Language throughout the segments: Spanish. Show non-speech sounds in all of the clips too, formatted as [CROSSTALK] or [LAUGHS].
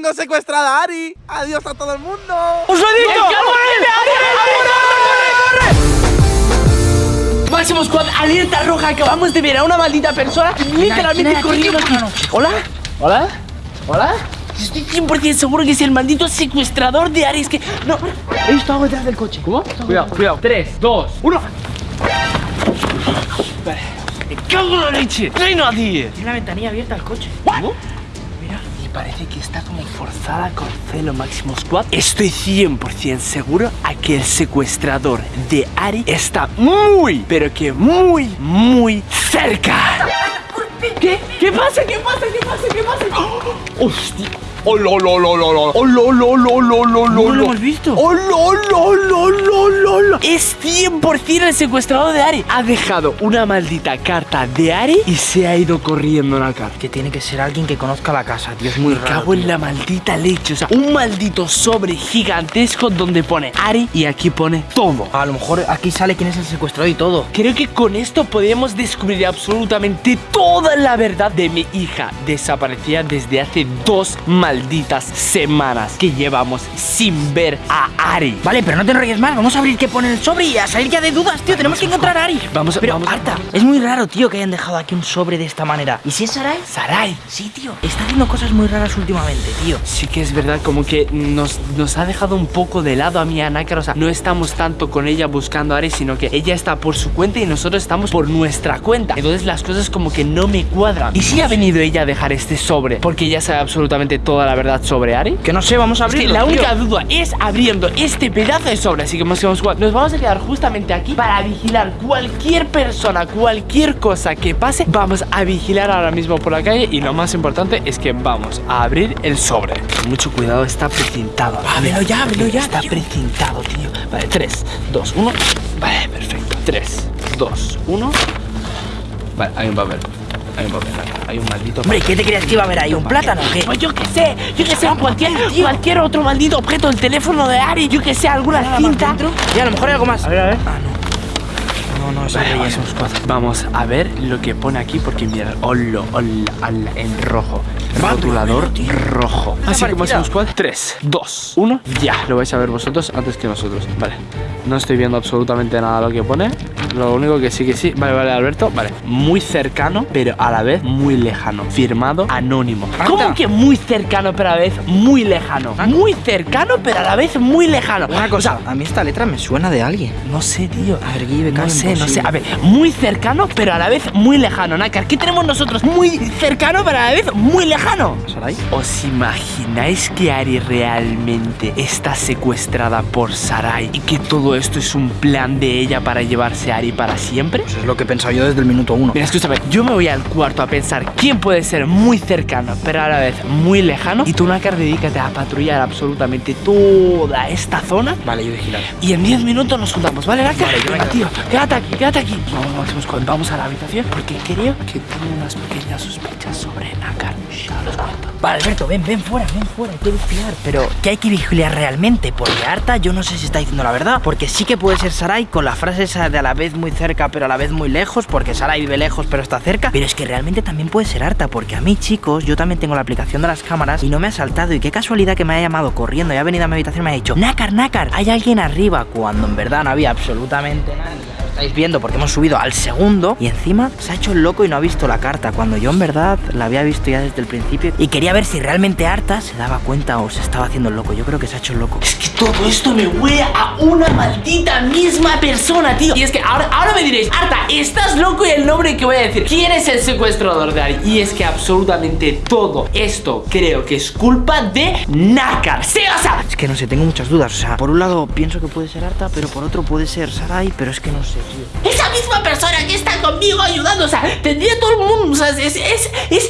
tengo secuestrada a Ari. Adiós a todo el mundo. ¡Os lo he dicho! Máximo Squad, alerta roja. Acabamos de ver a una maldita persona literalmente corriendo aquí. ¿Hola? ¿Hola? ¿Hola? Estoy 100% seguro que es el maldito secuestrador de Ari. Es que no. He visto algo detrás del coche. ¿Cómo? Cuidado, cuidado. 3, 2, 1. Vale. Me cago en la leche. No hay nadie. Tiene la ventanilla abierta al coche. ¿Cómo? Parece que está como forzada con celo Máximo Squad. Estoy 100% seguro a que el secuestrador de Ari está muy, pero que muy, muy cerca. ¿Qué? ¿Qué pasa? ¿Qué pasa? ¿Qué pasa? ¿Qué pasa? ¡Oh! ¡Hostia! ¡Oh, lo, lo, lo, lo, lo! ¡Oh, lo, lo, lo, lo, lo, lo, No lo hemos visto. ¡Oh, lo, lo, lo, lo, lo, lo! Es 100% el secuestrador de Ari. Ha dejado una maldita carta de Ari y se ha ido corriendo la carta. Que tiene que ser alguien que conozca la casa, tío. Es muy Me raro. cago en la maldita leche. O sea, un maldito sobre gigantesco donde pone Ari y aquí pone todo. A lo mejor aquí sale quién es el secuestrador y todo. Creo que con esto podemos descubrir absolutamente toda la verdad de mi hija desaparecida desde hace dos malditas semanas que llevamos sin ver a Ari. Vale, pero no te enrolles más. Vamos a abrir qué pone el sobre y a salir ya de dudas, tío. Tenemos que encontrar a Ari. Vamos a- Pero, vamos Arta, es muy raro, tío, que hayan dejado aquí un sobre de esta manera. ¿Y si es Sarai? Sarai. Sí, tío. Está haciendo cosas muy raras últimamente, tío. Sí que es verdad, como que nos, nos ha dejado un poco de lado a mí, a Nácar. O sea, no estamos tanto con ella buscando a Ari, sino que ella está por su cuenta y nosotros estamos por nuestra cuenta. Entonces las cosas como que no me cuadran. ¿Y si ha venido ella a dejar este sobre? Porque ella sabe absolutamente toda la verdad sobre Ari. Que no sé, vamos a Es que la tío. única duda es abriendo este pedazo de sobre. Así que más que más, nos vamos a quedar justamente aquí para vigilar cualquier persona, cualquier cosa que pase. Vamos a vigilar ahora mismo por la calle. Y lo más importante es que vamos a abrir el sobre. Con mucho cuidado, está precintado. Ábrelo ya, ábrelo ya, Está tío. precintado, tío. Vale, 3, 2, 1. Vale, perfecto. 3, 2, 1. Vale, hay un papel. Hay un papel. Hay un maldito Hombre, ¿qué te creías que iba a haber ahí? ¿Un plátano o qué? pues yo que sé, yo que sé, cualquier, cualquier otro maldito objeto, el teléfono de Ari, yo que sé, alguna cinta. Y a lo mejor hay algo más. A ver, a ver. Ah, no. No, Vale, vamos, a ver lo que pone aquí porque mira, hola, hola, hola, en rojo. Rotulador rojo. Así que parecida. más squad. 3, 2, 1. Ya, lo vais a ver vosotros antes que nosotros. Vale. No estoy viendo absolutamente nada lo que pone. Lo único que sí que sí. Vale, vale, Alberto. Vale. Muy cercano, pero a la vez muy lejano. Firmado anónimo. ¿Cómo que muy cercano, pero a la vez muy lejano? Muy cercano, pero a la vez muy lejano. Una cosa, a mí esta letra me suena de alguien. No sé, tío. A ver, Guille, No sé, no sé. A ver, muy cercano, pero a la vez muy lejano. Nácar, ¿qué tenemos nosotros? Muy cercano, pero a la vez muy lejano. ¿Sarai? ¿Os imagináis que Ari realmente está secuestrada por Sarai y que todo esto es un plan de ella para llevarse a Ari para siempre? Pues es lo que he pensado yo desde el minuto uno. Mira, escúchame, yo me voy al cuarto a pensar quién puede ser muy cercano, pero a la vez muy lejano. Y tú, Nácar, dedícate a patrullar absolutamente toda esta zona. Vale, yo vigilaré. Y en 10 minutos nos juntamos, ¿vale, Naka? Vale, yo tío, quédate aquí, quédate aquí. Vamos, vamos a la habitación porque creo que tengo unas pequeñas sospechas sobre Nakar. Vale, Alberto, ven, ven fuera, ven fuera, hay que vigilar. Pero, ¿qué hay que vigilar realmente? Porque Arta, yo no sé si está diciendo la verdad. Porque sí que puede ser Sarai con la frase esa de a la vez muy cerca, pero a la vez muy lejos. Porque Sarai vive lejos, pero está cerca. Pero es que realmente también puede ser Arta. Porque a mí, chicos, yo también tengo la aplicación de las cámaras y no me ha saltado. Y qué casualidad que me haya llamado corriendo y ha venido a mi habitación y me ha dicho: Nácar, Nácar, hay alguien arriba. Cuando en verdad no había absolutamente nadie. Estáis viendo porque hemos subido al segundo y encima se ha hecho el loco y no ha visto la carta cuando yo en verdad la había visto ya desde el principio y quería ver si realmente Arta se daba cuenta o se estaba haciendo el loco. Yo creo que se ha hecho el loco. Es que todo esto me huele a una maldita misma persona, tío. Y es que ahora, ahora me diréis, Arta, estás loco y el nombre que voy a decir. ¿Quién es el secuestrador de Ari? Y es que absolutamente todo esto creo que es culpa de Nakar. Sí, o sea, Es que no sé, tengo muchas dudas. O sea, por un lado pienso que puede ser Arta, pero por otro puede ser Sarai, pero es que no sé. Esa misma persona que está conmigo ayudando, o sea, tendría todo el mundo, o sea, es, es, es,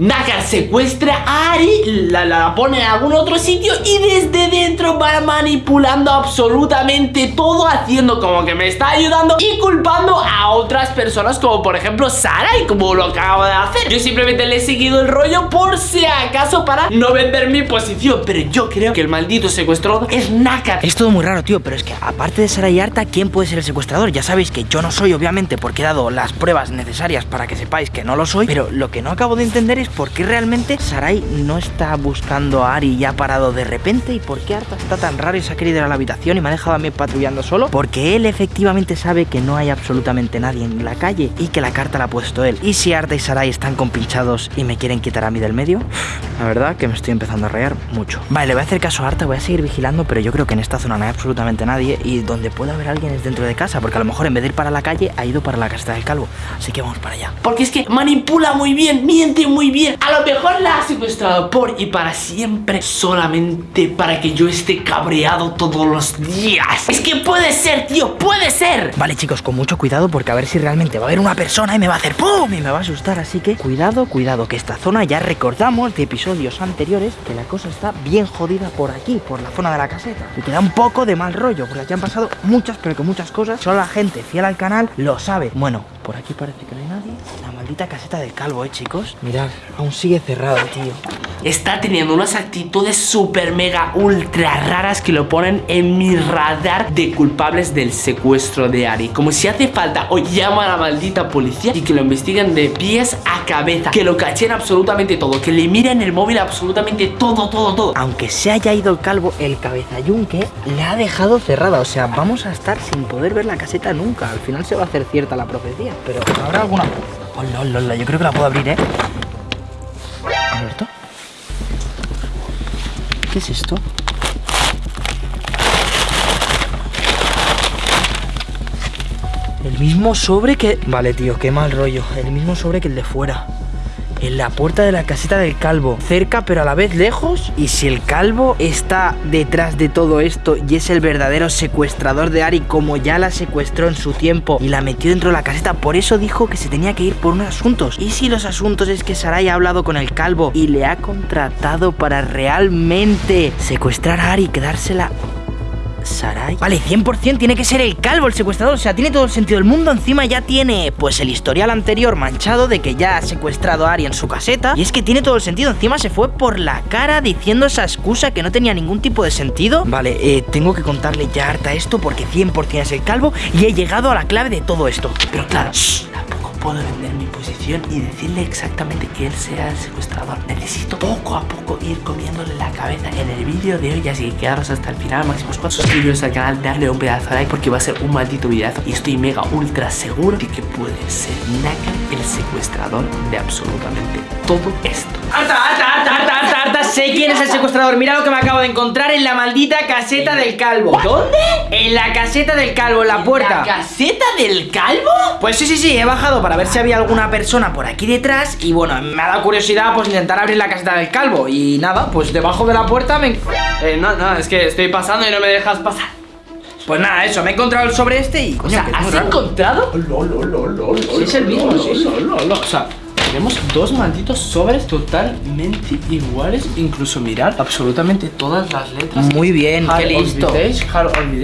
Nakar secuestra a Ari, la, la pone en algún otro sitio y desde dentro va manipulando absolutamente todo, haciendo como que me está ayudando y culpando a otras personas, como por ejemplo Sara, y como lo acabo de hacer. Yo simplemente le he seguido el rollo por si acaso para no vender mi posición, pero yo creo que el maldito secuestrador es Nakar. Es todo muy raro, tío, pero es que aparte de Sarai y Arta, ¿quién puede ser el secuestrador? Ya sabéis que yo no soy, obviamente, porque he dado las pruebas necesarias para que sepáis que no lo soy. Pero lo que no acabo de entender es por qué realmente Sarai no está buscando a Ari y ha parado de repente. Y por qué Arta está tan raro y se ha querido ir a la habitación y me ha dejado a mí patrullando solo. Porque él efectivamente sabe que no hay absolutamente nadie en la calle y que la carta la ha puesto él. Y si Arta y Sarai están compinchados y me quieren quitar a mí del medio, [SIGHS] la verdad que me estoy empezando a reír mucho. Vale, le voy a hacer caso a Arta, voy a seguir vigilando, pero yo creo que en esta zona no hay absolutamente nadie y donde pueda haber alguien es dentro de casa, porque a lo mejor en vez de ir para la calle ha ido para la casa del calvo. Así que vamos para allá. Porque es que manipula muy bien, miente muy bien. A lo mejor la ha secuestrado por y para siempre, solamente para que yo esté cabreado todos los días. Es que puede ser, tío, puede ser. Vale, chicos, con mucho cuidado, porque a ver si realmente va a haber una persona y me va a hacer ¡pum! y me va a asustar. Así que cuidado, cuidado, que esta zona ya recordamos de episodios anteriores que la cosa está bien jodida por aquí, por la zona de la caseta. Y queda un poco de mal rollo, porque aquí han pasado muchas, pero que muchas cosas. Solo la gente fiel al canal lo sabe. Bueno, por aquí parece que no hay nadie. La maldita caseta del calvo, ¿eh, chicos? Mirad, aún sigue cerrado, tío. Está teniendo unas actitudes super mega ultra raras que lo ponen en mi radar de culpables del secuestro de Ari. Como si hace falta o llama a la maldita policía y que lo investiguen de pies a cabeza. Que lo cachen absolutamente todo. Que le miren el móvil absolutamente todo, todo, todo. Aunque se haya ido el calvo, el cabeza yunque le ha dejado cerrada. O sea, vamos a estar sin poder ver la caseta nunca. Al final se va a hacer cierta la profecía. Pero habrá alguna. Hola, hola, hola. Yo creo que la puedo abrir, ¿eh? ¿Alberto? ¿Qué es esto? El mismo sobre que... Vale, tío, qué mal rollo. El mismo sobre que el de fuera. En la puerta de la caseta del calvo. Cerca, pero a la vez lejos. Y si el calvo está detrás de todo esto y es el verdadero secuestrador de Ari, como ya la secuestró en su tiempo y la metió dentro de la caseta, por eso dijo que se tenía que ir por unos asuntos. Y si los asuntos es que Sarai ha hablado con el calvo y le ha contratado para realmente secuestrar a Ari y quedársela Sarai. Vale, 100% tiene que ser el calvo el secuestrador. O sea, tiene todo el sentido del mundo. Encima ya tiene, pues, el historial anterior manchado de que ya ha secuestrado a Ari en su caseta. Y es que tiene todo el sentido. Encima se fue por la cara diciendo esa excusa que no tenía ningún tipo de sentido. Vale, eh, tengo que contarle ya harta esto porque 100% es el calvo y he llegado a la clave de todo esto. Pero claro, shh, puedo vender mi posición y decirle exactamente que él sea el secuestrador. Necesito poco a poco ir comiéndole la cabeza en el vídeo de hoy. Así que quedaros hasta el final, máximos cuatro suscribiros al canal, darle un pedazo de like porque va a ser un maldito videazo. Y estoy mega ultra seguro de que puede ser Naka el secuestrador de absolutamente todo esto. ¡Harta, harta, harta, harta, harta, harta! Sé quién es el secuestrador. Mira lo que me acabo de encontrar en la maldita caseta del calvo. ¿Dónde? En la caseta del calvo, en la puerta. ¿La caseta del calvo? Pues sí, sí, sí, he bajado para ver si había alguna persona por aquí detrás y bueno, me ha dado curiosidad pues intentar abrir la caseta del calvo y nada, pues debajo de la puerta me... Eh, no, no, es que estoy pasando y no me dejas pasar. Pues nada, eso, me he encontrado el sobre este y... O sea, ¿has encontrado? Sí, es el mismo, sí, sí. O sea, tenemos dos malditos sobres totalmente iguales. Incluso mirar absolutamente todas las letras. Muy bien, qué listo.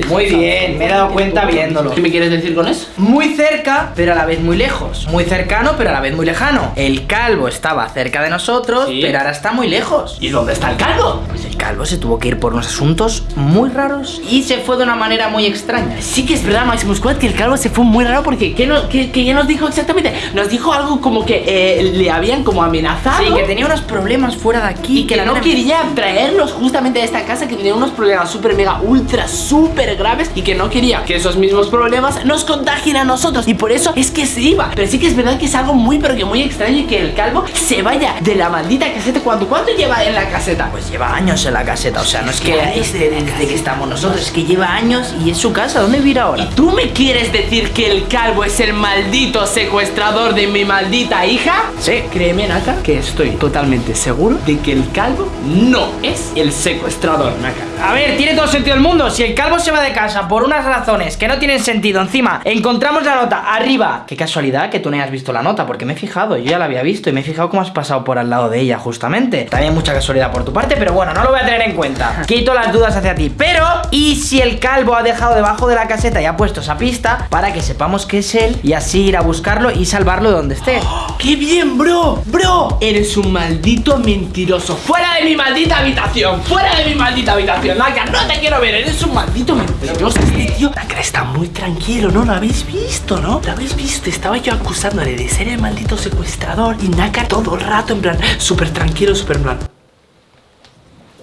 Muy bien, me he dado cuenta viéndolo. ¿Qué me quieres decir con eso? Muy cerca, pero a la vez muy lejos. Muy cercano, pero a la vez muy lejano. El calvo estaba cerca de nosotros, Sí. pero ahora está muy lejos. ¿Y dónde está el calvo? Pues calvo se tuvo que ir por unos asuntos muy raros y se fue de una manera muy extraña. Sí que es verdad, Maximus Squad, que el calvo se fue muy raro porque ¿qué, no, qué, qué ya nos dijo exactamente? Nos dijo algo como que eh, le habían como amenazado. Sí, que tenía unos problemas fuera de aquí. Y que no quería traerlos justamente a esta casa Que tenía unos problemas súper mega ultra súper graves Y que no quería que esos mismos problemas nos contagien a nosotros Y por eso es que se iba Pero sí que es verdad que es algo muy pero que muy extraño Y que el calvo se vaya de la maldita caseta ¿Cuánto, cuánto lleva en la caseta? Pues lleva años en la caseta, o sea, no es que es de- desde que estamos nosotros, es que lleva años y es su casa. ¿Dónde vive ahora? ¿Y tú me quieres decir que el calvo es el maldito secuestrador de mi maldita hija? Sí. Créeme, Naka, que estoy totalmente seguro de que el calvo no es el secuestrador, Naka. A ver, tiene todo el sentido del mundo. Si el calvo se va de casa por unas razones que no tienen sentido, encima encontramos la nota arriba. Qué casualidad que tú no hayas visto la nota, porque me he fijado, yo ya la había visto y me he fijado cómo has pasado por al lado de ella, justamente. También mucha casualidad por tu parte, pero bueno, no lo voy voy a tener en cuenta. [LAUGHS] Quito las dudas hacia ti. Pero, ¿y si el calvo ha dejado debajo de la caseta y ha puesto esa pista para que sepamos que es él y así ir a buscarlo y salvarlo de donde esté? [GASPS] ¡Qué bien, bro! ¡Bro! Eres un maldito mentiroso. ¡Fuera de mi maldita habitación! ¡Fuera de mi maldita habitación! Naka, no te quiero ver. Eres un maldito mentiroso. Este tío, Naka está muy tranquilo, ¿no? Lo habéis visto, ¿no? Lo habéis visto. Estaba yo acusándole de ser el maldito secuestrador. Y Naka todo el rato, en plan, súper tranquilo, súper en plan.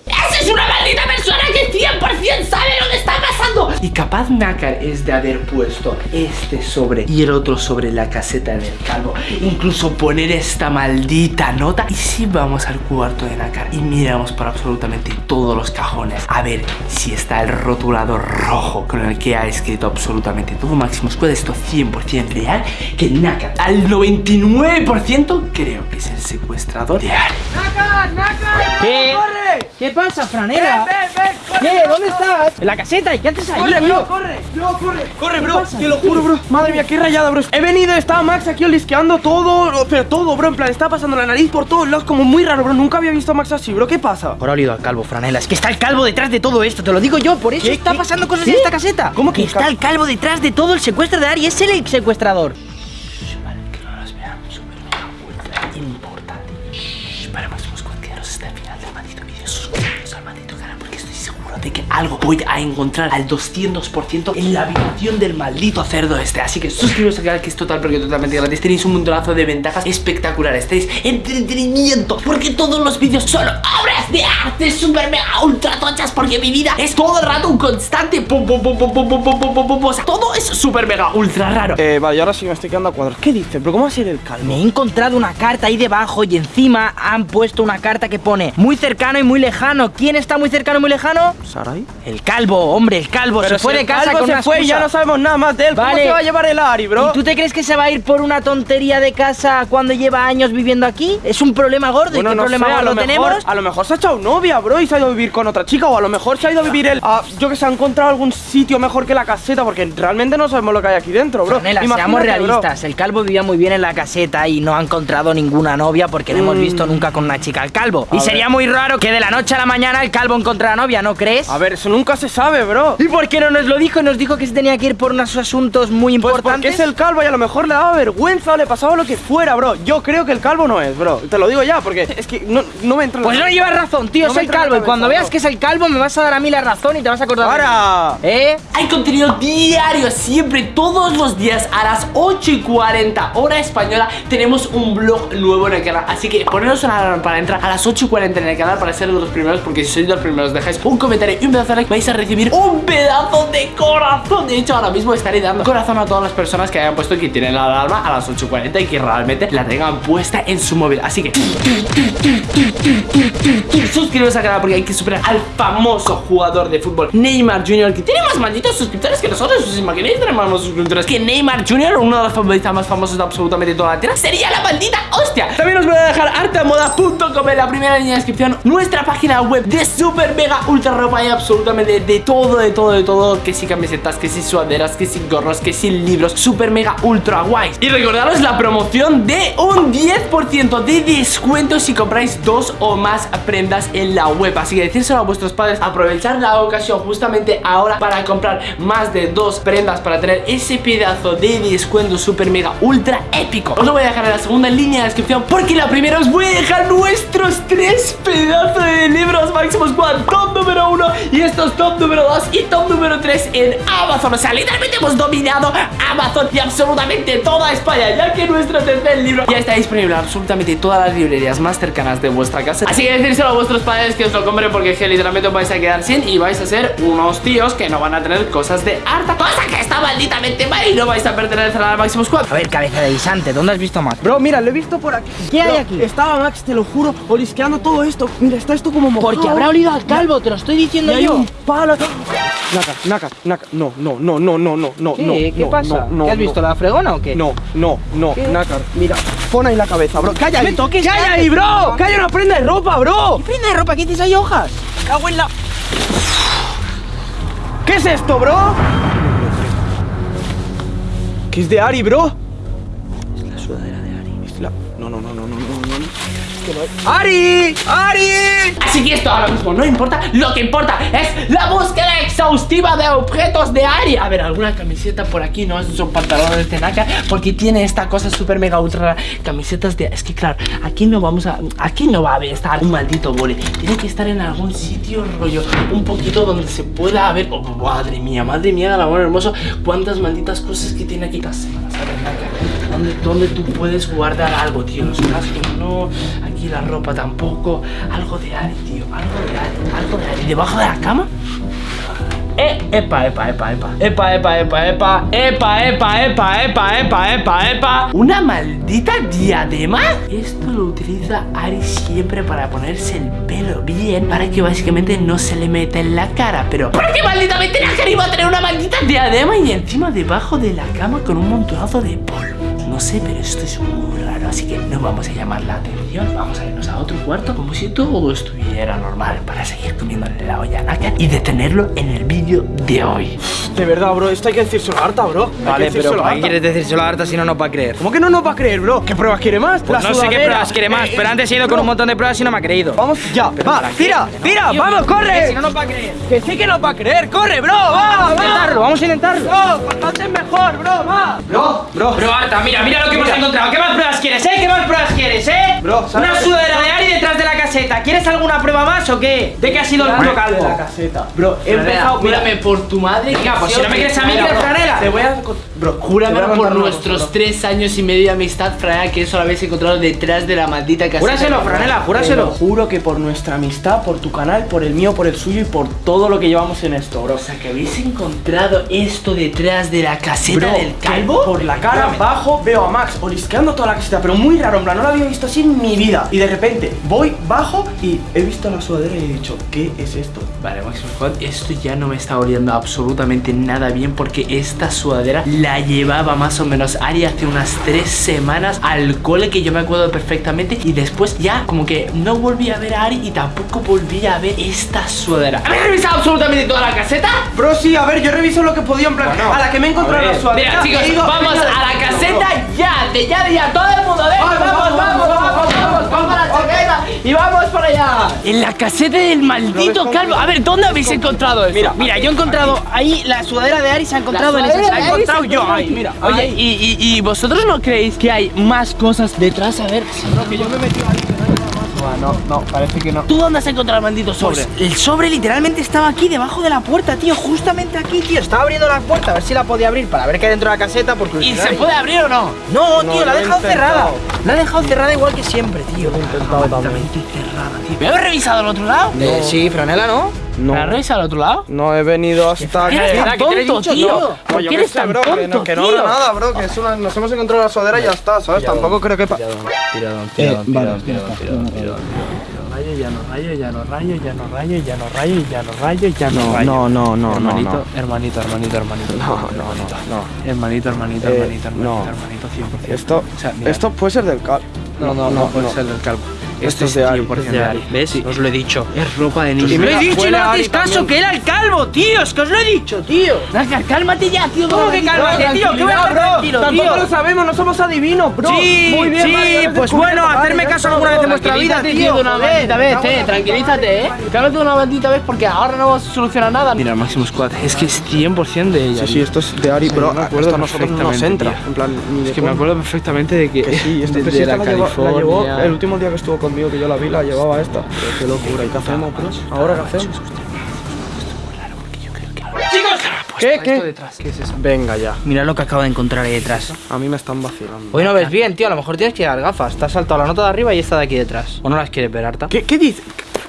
¡Esa es una maldita persona que 100% sabe lo que! Y capaz Nácar es de haber puesto este sobre y el otro sobre la caseta del calvo. Incluso poner esta maldita nota. Y si vamos al cuarto de Nácar y miramos por absolutamente todos los cajones a ver si está el rotulador rojo con el que ha escrito absolutamente todo Máximo Squad. Esto 100% real. Que Nácar al 99% creo que es el secuestrador de Ari. ¿Qué? ¿Qué pasa, franela? ¿Qué? ¿Dónde estás? ¿En la caseta? ¿Y qué haces ahí, tío? corre, no, corre, corre, ¿Qué bro, pasa? te lo juro, bro. Madre mía, qué rayada, bro. He venido, estaba Max aquí olisqueando todo, pero todo, bro. En plan, estaba pasando la nariz por todos lados, como muy raro, bro. Nunca había visto a Max así, bro. ¿Qué pasa? Ahora he olido al calvo, franela. Es que está el calvo detrás de todo esto, te lo digo yo, por eso ¿Qué? está pasando cosas en esta caseta. ¿Cómo que está el calvo detrás de todo el secuestro de Ari? Es él el secuestrador. Squad, quedaros hasta el final del maldito vídeo. Al maldito canal seguro de que algo voy a encontrar al 200% en la habitación del maldito cerdo este. Así que suscribiros al canal que es total porque totalmente gratis. Tenéis un montonazo de ventajas espectaculares. Tenéis entretenimiento porque todos los vídeos son obras de arte super mega ultra tochas porque mi vida es todo el rato un constante pum pum pum pum pum pum pum pum pum pum. O sea, todo es super mega ultra raro. Eh, vale, y ahora sí me estoy quedando a cuadros. ¿Qué dices, bro? ¿Cómo va a ser el calvo? Me he encontrado una carta ahí debajo y encima han puesto una carta que pone muy cercano y muy lejano. ¿Quién está muy cercano y muy lejano? ¿Sarai? El calvo, hombre, el calvo. Pero se fue si de el casa calvo con se una fue y ya no sabemos nada más de él. ¿Cómo Vale. se va a llevar el Ari, bro? ¿Y tú te crees que se va a ir por una tontería de casa cuando lleva años viviendo aquí? ¿Es un problema gordo? ¿Y Bueno, qué no problema sé, a lo mejor, tenemos? a lo mejor se ha echado novia, bro, y se ha ido a vivir con otra chica, o a lo mejor se ha ido a vivir él, a, yo que se ha encontrado algún sitio mejor que la caseta, porque realmente no sabemos lo que hay aquí dentro, bro. Franela, seamos bro. realistas. El calvo vivía muy bien en la caseta y no ha encontrado ninguna novia porque no hemos Mm. visto nunca con una chica al calvo. A y ver. sería muy raro que de la noche a la mañana el calvo encontrara novia, ¿no crees? A ver, eso nunca se sabe, bro. ¿Y por qué no nos lo dijo? Nos dijo que se tenía que ir por unos asuntos muy Pues porque importantes. es el calvo y a lo mejor le daba vergüenza o le pasaba lo que fuera, bro. Yo creo que el calvo no es, bro. Te lo digo ya, porque es que no, no me entra la Pues no llevas razón, tío, No la calvo. Y cuando veas que es el calvo, me vas a dar a mí la razón y te vas a acordar. ¡Para! ¿Eh? Hay contenido diario, siempre, todos los días a las 8 y 40 hora española tenemos un blog nuevo en el canal. Así que poneros una alarma para entrar a las 8 y 40 en el canal para ser de los primeros, porque si sois de los primeros dejáis un comentario y un pedazo de like, vais a recibir un pedazo de corazón. De hecho, ahora mismo estaré dando corazón a todas las personas que hayan puesto que tienen la alarma a las 8 y 40 y que realmente la tengan puesta en su móvil. Así que suscribiros al canal porque hay que superar al famoso jugador de fútbol Neymar Jr. que tiene más malditos suscriptores que nosotros. ¿Os imagináis tener más suscriptores que Neymar Jr., uno de los futbolistas más famosos de absolutamente toda la tierra? Sería la maldita hostia. También os voy a dejar arteamoda.com en la primera línea de descripción, nuestra página web de super mega ultra ropa y absolutamente de todo, de todo, de todo. Que si camisetas, que si sudaderas, que si gorros, que si libros, super mega ultra guays. Y recordaros la promoción de un 10% de descuento si compráis dos o más prendas en la web. Así que decírselo a vuestros padres, aprovechar la ocasión justamente ahora para comprar más de dos prendas para tener ese pedazo de descuento super mega ultra épico. Os lo voy a dejar en la segunda línea de descripción porque la primera os voy a dejar nuestros tres pedazos de libros Máximo Squad top número uno y estos top número 2 y top número 3 en Amazon. O sea, literalmente hemos dominado Amazon y absolutamente toda España, ya que nuestro tercer libro ya está disponible en absolutamente todas las librerías más cercanas de vuestra casa. Así que decírselo a vuestros padres que os lo compren porque es que literalmente os vais a quedar sin y vais a ser unos tíos que no van a tener cosas de harta. Cosa que está malditamente mal y no vais a pertenecer al Máximo Squad. A ver, cabeza de guisante, ¿dónde has visto más? Bro, mira, lo he visto por aquí. ¿Qué hay aquí? Estaba Max, te lo juro, olisqueando todo esto. Mira, está esto como mojado. Porque habrá olido al calvo, te lo estoy diciendo yo. un palo. Naka, Naka, Naka. No, no, no, no, no, no, no, ¿Qué? no. ¿Qué no, pasa? no, ¿Qué has visto, la fregona o qué? No, no, no, ¿Qué? Nakar, mira, pon ahí la cabeza, bro. ¡Calla ahí! me toques, ¡Calla cállate. ahí, bro! ¡Calla una prenda de ropa, bro! Prenda de ropa, ¿qué dices? ¿Hay hojas? ¡Cago en la... ¿Qué es esto, bro? ¿Qué es de Ari, bro? Es la sudadera Ari. Es la... ¡Ari! Así que esto ahora mismo no importa, lo que importa es la búsqueda exhaustiva de objetos de Ari. A ver, alguna camiseta por aquí, no son pantalones de Naka, porque tiene esta cosa súper mega ultra camisetas de. Es que claro, aquí no vamos a. Aquí no va a estar un maldito boli. Tiene que estar en algún sitio rollo, un poquito donde se pueda ver. Oh, madre mía, madre mía, el amor hermoso, cuántas malditas cosas que tiene aquí las ¿dónde, dónde tú puedes guardar algo, tío? Los cascos no, aquí aquí la ropa tampoco. Algo de Ari, tío. Algo de Ari. Algo de Ari. ¿Debajo de la cama? Eh, epa, epa, epa, epa. Epa, epa, epa, epa. Epa, epa, epa, epa, epa, epa, epa. ¿Una maldita diadema? Esto lo utiliza Ari siempre para ponerse el pelo bien. Para que básicamente no se le meta en la cara. Pero, ¿por qué maldita mentira que iba a tener una maldita diadema? Y encima debajo de la cama con un montonazo de polvo. No sé, pero esto es muy raro, así que no vamos a llamar la atención. Vamos a irnos a otro cuarto como si todo estuviera normal para seguir comiéndole la olla a Naka y detenerlo en el vídeo de hoy. De verdad, bro, esto hay que decírselo a Arta, bro. Hay Vale, que pero ¿para qué quieres decírselo a Arta si no nos va a creer? ¿Cómo que no nos va a creer, bro? ¿Qué pruebas quiere más? Pues La no sé qué pruebas quiere más, Eh, pero antes he ido con un montón de pruebas y no me ha creído. Vamos, ya, va, ¿para qué? tira, tira, Tío, vamos, que corre. Si no nos va a creer. Que sí que nos va a creer, corre, bro, va, Vamos a va. intentarlo, vamos a intentarlo. Bro, cuanto antes mejor, bro, va. Bro, bro. Bro, Arta, mira, mira lo que hemos encontrado. ¿Qué más pruebas quieres, eh? ¿Qué más pruebas quieres, eh? Bro, ¿sabes Una sudadera de Ari detrás de la caseta. ¿Quieres alguna prueba más o qué? ¿De qué ha sido el puto De la calvo? caseta. Bro, he empezado, júrame por tu madre. Venga, pues si no me crees a mí, Te voy a... Bro, Júrame por nuestros tres años y medio de amistad, Franela, que eso lo habéis encontrado detrás de la maldita caseta. Júraselo, Franela, júraselo. juro que por nuestra amistad, por tu canal, por el mío, por el suyo y por todo lo que llevamos en esto, bro. O sea, que habéis encontrado esto detrás de la caseta Bro, del calvo. Por la cara Espérame. bajo veo a Max olisqueando toda la caseta, pero muy raro, en plan, no lo había visto así en mi vida. Y de repente voy bajo y he visto la sudadera y he dicho, ¿qué es esto? Vale, Squad, esto ya no me está oliendo absolutamente nada bien porque esta sudadera la llevaba más o menos Ari hace unas tres semanas al cole que yo me acuerdo perfectamente y después ya como que no volví a ver a Ari y tampoco volví a ver esta sudadera. ¿Habéis revisado absolutamente toda la caseta? Bro, sí, a ver, yo reviso lo que podía en plan, a la que me he encontrado la sudadera. Mira chicos, vamos a la caseta ya, de ya, de ya, todo el mundo, venga, vamos, vamos, vamos, vamos a la chaqueta y vamos para allá. En la caseta del maldito calvo. A ver, ¿dónde habéis encontrado eso? Mira, Mira, yo he encontrado ahí la sudadera de Ari se ha encontrado en esa. sudadera Se de ha Ari encontrado yo ahí, mira. Oye, ahí. ¿y, y, y vosotros no creéis que hay más cosas detrás? A ver, que yo me he metido ahí, no. No, parece que no. ¿tú dónde has encontrado el maldito sobre? Pues el sobre literalmente estaba aquí debajo de la puerta, tío, justamente aquí, tío. Estaba abriendo la puerta a ver si la podía abrir para ver qué hay dentro de la caseta porque ¿Y se puede abrir o no? No, No, tío, la lo ha he dejado cerrada. La ha dejado cerrada igual que siempre, tío. intentado también. ¿Me habéis revisado el otro lado? Eh, sí, Franela, ¿no? ¿Me has revisado el otro lado? No he venido hasta ¿Qué eres aquí. tan ¿Verdad que te lo he tonto, dicho? tío? No. ¿Por No, yo qué qué eres sé, tan bro, que tonto, no, que no nada, bro, que es una, nos hemos encontrado la sudadera y ya está, ¿sabes? Tampoco creo que... pa- Rayo, ya no rayo, ya no rayo, ya no rayo, ya no rayo, ya no rayo, ya no rayo. no, no, no, no, hermanito, no. hermanito, hermanito, hermanito. No, no, no, no. Hermanito, hermanito, Eh, hermanito, hermanito, no. hermanito, 100%. Esto, esto puede ser del cal. No, no, no, puede ser del calvo. Esto Esto es de Ari, 100% es de Ari. ¿Ves? Os lo he dicho. Es ropa de Y niño. Lo mira, he dicho y no hacéis caso, que era el calvo, tío. Es que os lo he dicho, tío. Nacar, cálmate ya, tío. ¿Cómo que cálmate, tío? ¿Qué voy a tranquilo, Tampoco tío? lo sabemos, no somos adivinos, bro. Sí, Muy bien, sí, lo pues bueno, hacerme caso alguna vez en vuestra vida, tío. de una maldita vez, eh. Tranquilízate, eh. Cálmate una maldita vez porque ahora no vas a solucionar nada. Mira, Máximo Squad, es que es 100% de ella. Sí, sí, esto es de Ari, Sí, bro. yo me acuerdo esto a nosotros no nos perfectamente, entra. tío. En plan, ni de Es que me acuerdo perfectamente de que, Que sí, esta la llevó el último día que estuvo conmigo, que yo la vi, la llevaba esta. Pero qué locura, ¿y qué hacemos, bro? ¿Ahora qué hacemos? Chicos, ¿Qué, Esto qué? detrás, ¿qué es eso? Venga ya, Mira lo que acabo de encontrar ahí detrás. a mí me están vacilando. Hoy no ves bien, tío. A lo mejor tienes que llevar gafas. Te has saltado la nota de arriba y esta de aquí detrás. ¿O no las quieres ver, Arta? ¿Qué, qué dice?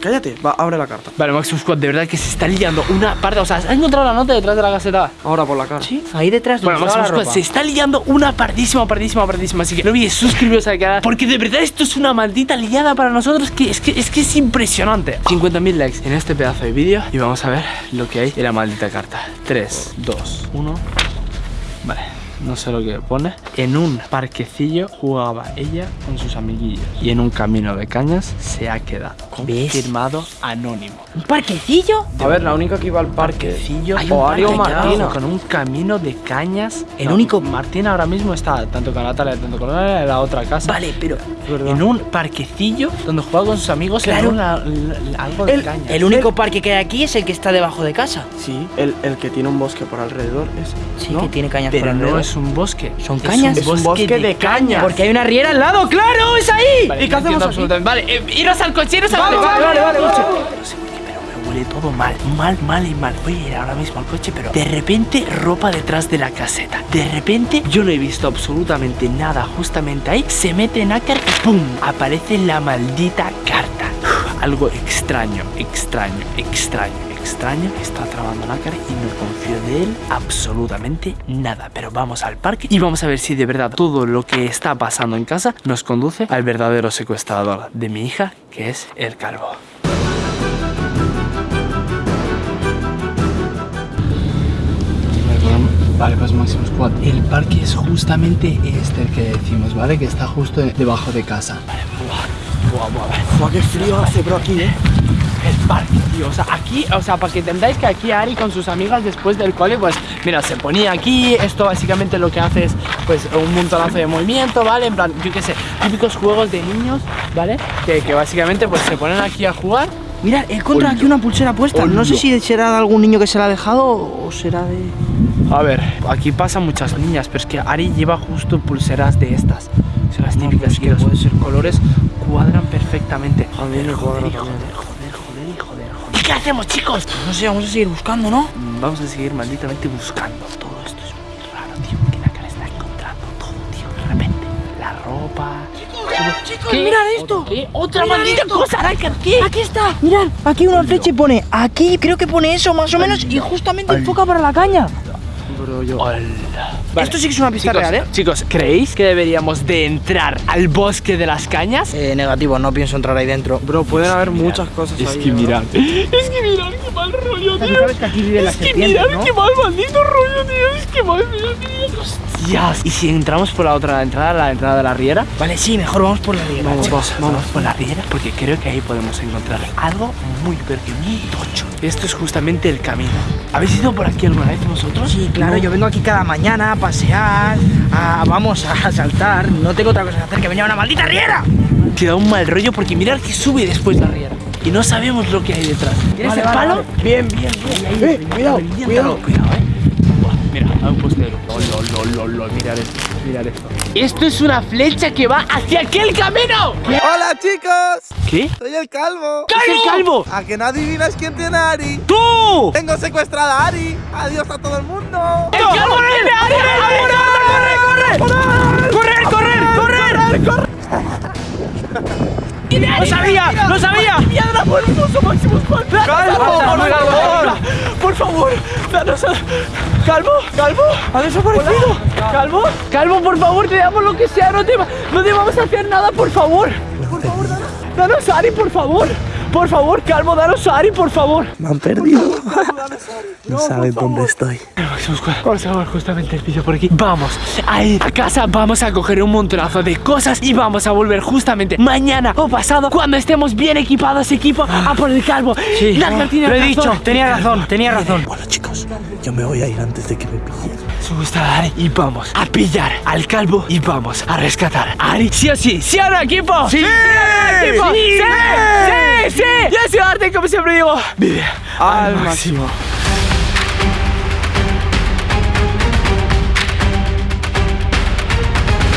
Cállate, va, abre la carta. Vale, Maximum Squad, de verdad que se está liando una parte. O sea, ¿has encontrado la nota detrás de la caseta? Ahora por la cara. Sí, ahí detrás Bueno, la Squad, se está liando una partísima, partísima, partísima. Así que no olvides suscribiros al canal. Porque de verdad esto es una maldita liada para nosotros que es que es, que es impresionante. 50.000 likes en este pedazo de vídeo. Y vamos a ver lo que hay en la maldita carta. 3, 2, 1. Vale. No sé lo que pone. En un parquecillo jugaba ella con sus amiguillos. Y en un camino de cañas se ha quedado. ¿Ves? Confirmado anónimo. ¿Un parquecillo? A ver, la única que iba al parque. Parquecillo Hay un O ya. Martina. con un camino de cañas. El único- Martina ahora mismo está tanto con Natalia, tanto con Natalia en la otra casa. Vale, pero En un parquecillo donde juega con sus amigos Claro. en una- algo de El- cañas. el único parque que hay aquí es el que está debajo de casa. Sí, el, el que tiene un bosque por alrededor. Ese. Sí, ¿no? que tiene cañas por Pero no alrededor. Es un bosque. ¿Son es cañas? Un Es un bosque de cañas. Porque hay una riera al lado, ¡claro! ¡Es ahí! Vale, ¿Y qué no hacemos entiendo aquí? absolutamente. Vale, eh, iros al coche, iros al Vamos, coche. vale, vale, vale, coche. vale. No sé por qué, pero me huele todo mal, mal, mal y mal. Voy a ir ahora mismo al coche, pero de repente ropa detrás de la caseta. De repente yo no he visto absolutamente nada justamente ahí. Se mete Nácar y ¡pum! Aparece la maldita carta. Uf, Algo extraño, extraño, extraño, extraño. Está trabando Nácar y no confío de él absolutamente nada. Pero vamos al parque y vamos a ver si de verdad todo lo que está pasando en casa nos conduce al verdadero secuestrador de mi hija, que es el calvo. Vale, pues Máximo Squad. El parque es justamente este el que decimos, ¿vale? Que está justo debajo de casa. Vale, buah, buah, buah. Buah, qué frío hace, bro, aquí, eh. El parque, tío. O sea, aquí, o sea, para que entendáis que aquí Ari con sus amigas después del cole, pues, mira, se ponía aquí. Esto básicamente lo que hace es, pues, un montonazo de movimiento, ¿vale? En plan, yo qué sé, típicos juegos de niños, ¿vale? Que, que básicamente, pues, se ponen aquí a jugar. Mira, he encontrado aquí una pulsera puesta. No sé si será de algún niño que se la ha dejado o será de. A ver, aquí pasan muchas niñas, pero es que Ari lleva justo pulseras de estas. Son las típicas que puede ser colores cuadran perfectamente. A mí me cuadra también. joder, qué hacemos, chicos? No sé, vamos a seguir buscando, ¿no? Mm, Vamos a seguir malditamente buscando. Todo esto es muy raro, tío. Que la cara está encontrando todo, tío. De repente, la ropa. Chicos, mirad esto. ¿Qué? ¡Otra maldita esto. cosa! ¿Qué? Aquí está, mirad. Aquí una flecha y pone aquí, creo que pone eso más o menos y justamente enfoca para la caña. Bro, yo. Hola. Esto sí que es una pista chicos, real, ¿eh? Chicos, ¿creéis que deberíamos de entrar al bosque de las cañas? Eh, negativo, no pienso entrar ahí dentro. Bro, pueden haber muchas cosas Es ahí. que ¿no? mirad. [LAUGHS] Es que mirad qué mal rollo, tío. sabes que aquí Es que serpientes, mirad ¿no? qué mal maldito rollo, tío. Es que mal. Hostias. ¿Y si entramos por la otra entrada, la entrada de la riera? Vale, sí, mejor vamos por la riera. Vamos, vamos, vamos por la riera porque creo que ahí podemos encontrar algo muy, pero que muy tocho. Esto es justamente el camino. ¿Habéis ido por aquí alguna vez vosotros? Sí, claro, yo vengo aquí cada mañana a pasear, a, vamos a saltar. No tengo otra cosa que hacer que venir a una maldita riera. Te da un mal rollo porque mirad que sube después la riera. Y no sabemos lo que hay detrás. ¿Tienes Vale, el vale, palo? vale. Bien, bien, bien. Eh, cuidado, Reviéntalo, cuidado. cuidado, eh. Buah, mira, hay un postero. Lol, lol, lol, mirad esto, mirad esto. Esto es una flecha que va hacia aquel camino. Hola chicos, ¿Qué? soy el calvo. ¡Es el calvo! ¿A que no adivinas quién tiene a Ari? ¡Tú! Tengo secuestrada a Ari. Adiós a todo el mundo. ¡El calvo viene! ¡Ari, Ari, corre, corre! ¡Correr, correr, correr! correr! ¡No sabía! ¡No sabía! ¡Piedra por ¡Calvo, por favor! ¡Por favor! ¡Danos a... ¡Calvo! ¡Calvo! ¡Ha desaparecido! ¡Calvo! ¡Calvo, por favor! Te damos lo que sea, no te, no te vamos a hacer nada, por favor. Por favor, danos, danos Ari, por favor. Por favor, Calvo, danos a Ari, por favor. Me han perdido. [LAUGHS] No saben dónde estoy. Vamos a ver justamente el vídeo por aquí. Vamos a ir a casa, vamos a coger un montonazo de cosas y vamos a volver justamente mañana o pasado cuando estemos bien equipados, equipo, a por el calvo. Sí, lo he razón. dicho, tenía razón, tenía razón. Bueno chicos, yo me voy a ir antes de que me pillen. Gusta Ari y vamos a pillar al calvo y vamos a rescatar a Ari. Sí o sí, sí o no, equipo. Sí, equipo. Sí, sí, sí. Yo soy Arte, como siempre digo. Vive Al máximo.